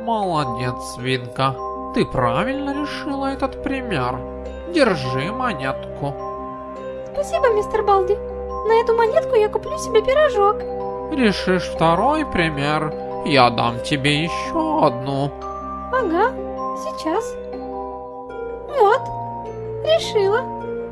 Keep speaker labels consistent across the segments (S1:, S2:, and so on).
S1: Молодец, свинка. Ты правильно решила этот пример. Держи монетку.
S2: Спасибо, мистер Балди. На эту монетку я куплю себе пирожок.
S1: Решишь второй пример, я дам тебе еще одну.
S2: Ага, сейчас. Вот, решила.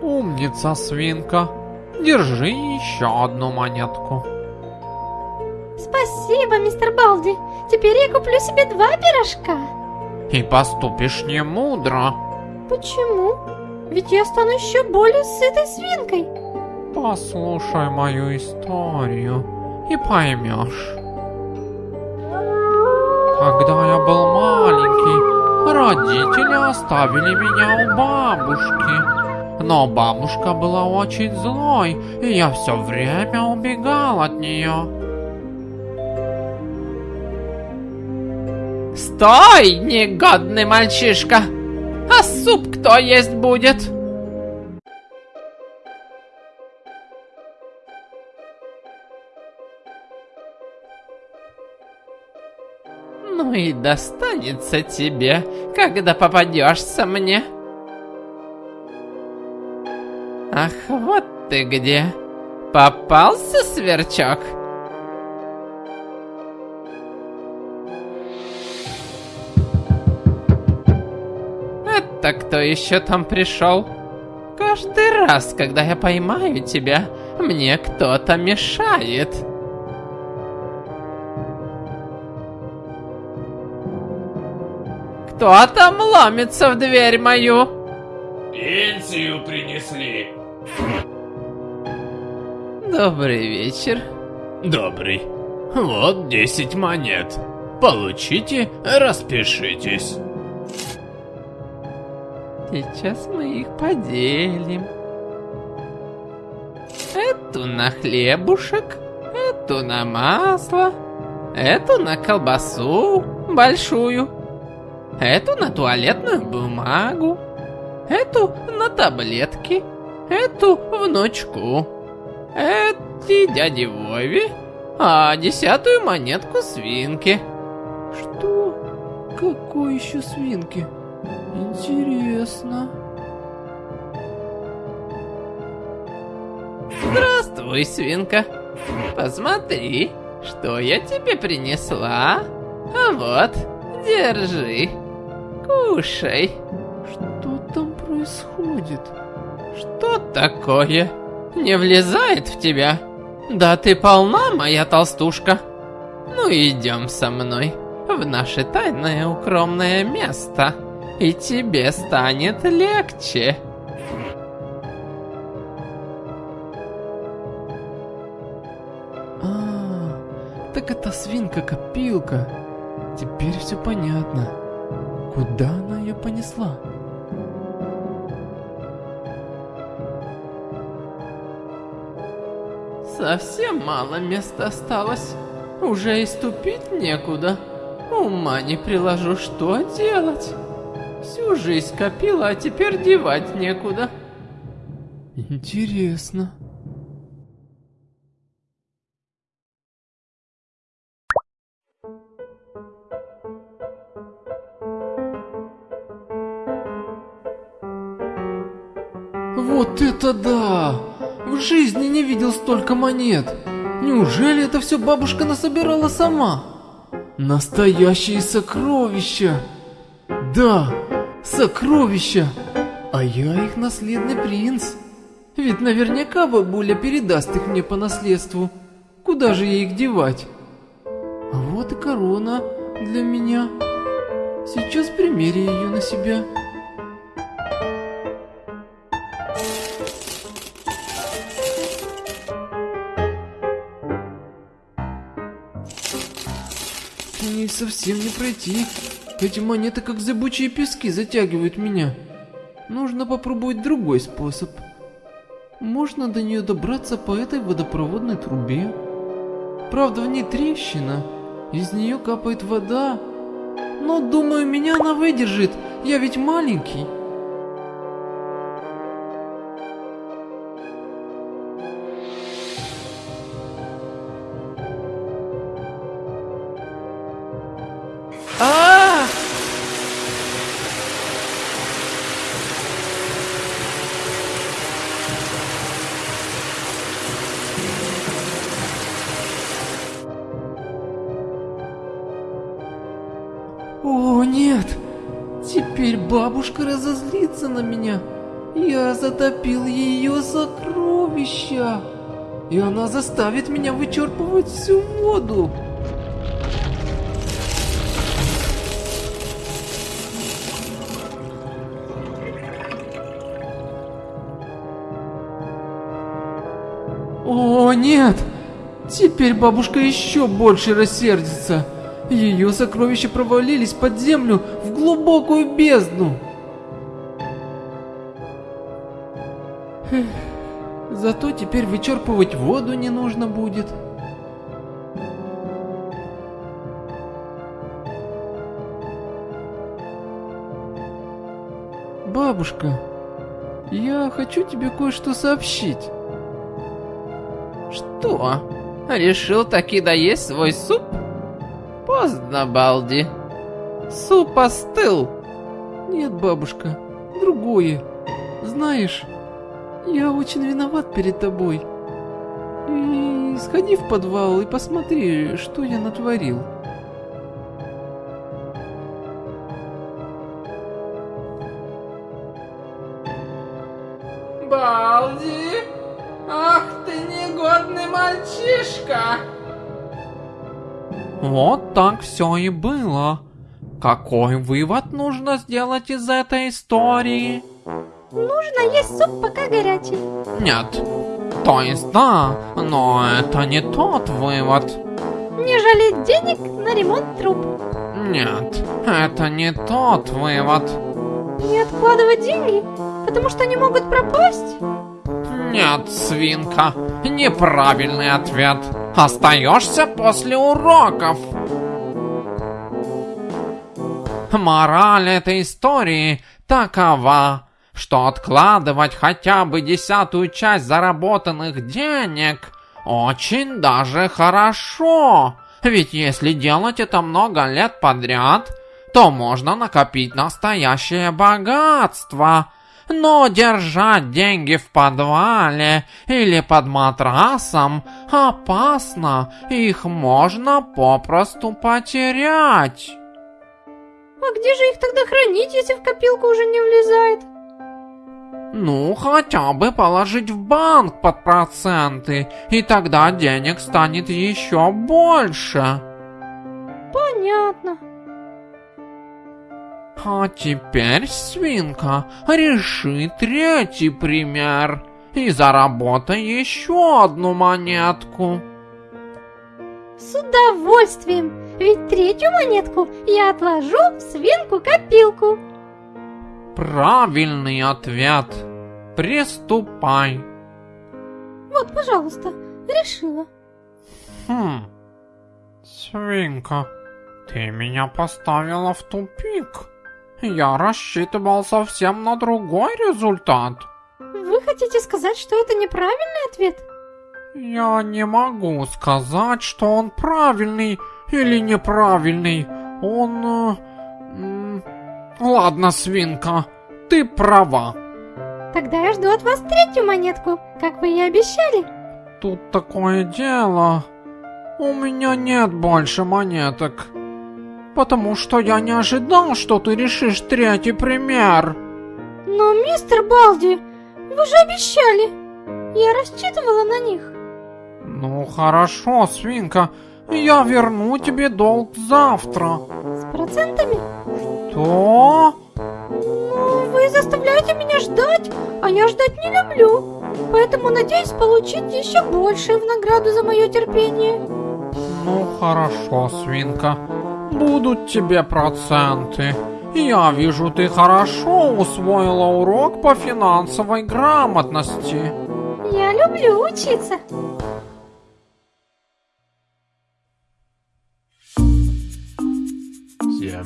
S1: Умница, свинка. Держи еще одну монетку.
S2: Спасибо, мистер Балди. Теперь я куплю себе два пирожка.
S1: И поступишь не мудро.
S2: Почему? Ведь я стану еще более сытой свинкой.
S1: Послушай мою историю и поймешь. Когда я был маленький, родители оставили меня у бабушки. Но бабушка была очень злой, и я все время убегал от нее.
S3: Стой, негодный мальчишка! А суп кто есть будет? Ну и достанется тебе, когда попадешься мне. Ах, вот ты где. Попался, сверчок? Это кто еще там пришел? Каждый раз, когда я поймаю тебя, мне кто-то мешает. Кто там ломится в дверь мою?
S4: Пенсию принесли.
S3: Добрый вечер.
S4: Добрый. Вот 10 монет. Получите, распишитесь.
S3: Сейчас мы их поделим. Эту на хлебушек, эту на масло, эту на колбасу большую, эту на туалетную бумагу, эту на таблетки, эту внучку, эти дяде Вове, а десятую монетку свинки.
S5: Что? Какой еще свинки? Интересно.
S3: Здравствуй, свинка. Посмотри, что я тебе принесла. А вот, держи. Кушай.
S5: Что там происходит?
S3: Что такое? Не влезает в тебя? Да ты полна, моя толстушка. Ну идем со мной в наше тайное укромное место, и тебе станет легче.
S5: А, так это свинка-копилка. Теперь все понятно. Куда она ее понесла?
S3: Совсем мало места осталось. Уже и ступить некуда. Ума не приложу, что делать. Всю жизнь копила, а теперь девать некуда.
S5: Интересно. Вот это да! В жизни не видел столько монет. Неужели это все бабушка насобирала сама? Настоящие сокровища! Да, сокровища! А я их наследный принц. Ведь наверняка бабуля передаст их мне по наследству. Куда же ей их девать? А вот и корона для меня. Сейчас примерю ее на себя. К ней совсем не пройти. Эти монеты как зыбучие пески затягивают меня. Нужно попробовать другой способ. Можно до нее добраться по этой водопроводной трубе. Правда, в ней трещина. Из нее капает вода. Но думаю, меня она выдержит. Я ведь маленький.
S3: А!
S5: Бабушка разозлится на меня. Я затопил ее сокровища. И она заставит меня вычерпывать всю воду. О, нет! Теперь бабушка еще больше рассердится. Ее сокровища провалились под землю в глубокую бездну. Зато теперь вычерпывать воду не нужно будет. Бабушка, я хочу тебе кое-что сообщить.
S6: Что? Решил таки доесть свой суп? Поздно, Балди. Суп остыл.
S5: Нет, бабушка, другое. Знаешь, я очень виноват перед тобой. И сходи в подвал и посмотри, что я натворил.
S6: Балди! Ах ты негодный мальчишка!
S3: Вот так все и было. Какой вывод нужно сделать из этой истории?
S2: Нужно есть суп, пока горячий.
S3: Нет. То есть да, но это не тот вывод.
S2: Не жалеть денег на ремонт труб.
S3: Нет, это не тот вывод.
S2: Не откладывать деньги, потому что они могут пропасть.
S3: Нет, свинка, неправильный ответ. Остаешься после уроков. Мораль этой истории такова, что откладывать хотя бы десятую часть заработанных денег очень даже хорошо. Ведь если делать это много лет подряд, то можно накопить настоящее богатство. Но держать деньги в подвале или под матрасом опасно, их можно попросту потерять.
S2: А где же их тогда хранить, если в копилку уже не влезает?
S3: Ну, хотя бы положить в банк под проценты, и тогда денег станет еще больше.
S2: Понятно.
S3: А теперь, свинка, реши третий пример и заработай еще одну монетку.
S2: С удовольствием. Ведь третью монетку я отложу в свинку-копилку.
S3: Правильный ответ. Приступай.
S2: Вот, пожалуйста, решила.
S3: Хм. Свинка, ты меня поставила в тупик. Я рассчитывал совсем на другой результат.
S2: Вы хотите сказать, что это неправильный ответ?
S3: Я не могу сказать, что он правильный или неправильный. Он... Ладно, свинка, ты права.
S2: Тогда я жду от вас третью монетку, как вы и обещали.
S3: Тут такое дело. У меня нет больше монеток. Потому что я не ожидал, что ты решишь третий пример.
S2: Но, мистер Балди, вы же обещали. Я рассчитывала на них.
S3: Ну хорошо, свинка, я верну тебе долг завтра.
S2: С процентами? Ну, вы заставляете меня ждать, а я ждать не люблю. Поэтому надеюсь получить еще больше в награду за мое терпение.
S3: Ну хорошо, свинка. Будут тебе проценты. Я вижу, ты хорошо усвоила урок по финансовой грамотности.
S2: Я люблю учиться.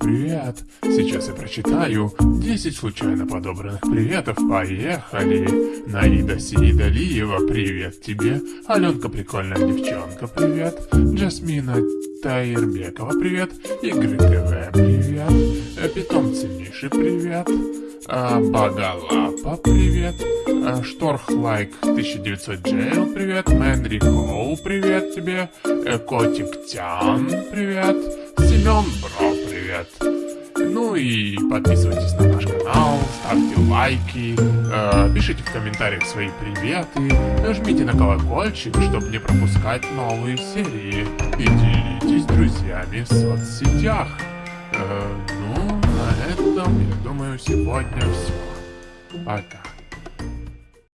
S7: Привет! Сейчас я прочитаю 10 случайно подобранных приветов. Поехали! Наида Сеидалиева, привет тебе. Аленка прикольная девчонка, привет. Джасмина Таирбекова, привет. Игры ТВ, привет. Э, Питомцы Миши, привет. А, Багалапа, привет. А, Шторхлайк 1900 Джейл, привет. Мэнри Хоу, привет тебе. Э, Котик Тян, привет. Семен Бро, привет. Ну и подписывайтесь на наш канал, ставьте лайки, э, пишите в комментариях свои приветы, нажмите на колокольчик, чтобы не пропускать новые серии. И делитесь с друзьями в соцсетях. Э, ну, на этом, я думаю, сегодня все. Пока.